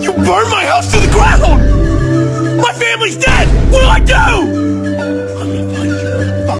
You burned my house to the ground! My family's dead! What do I do?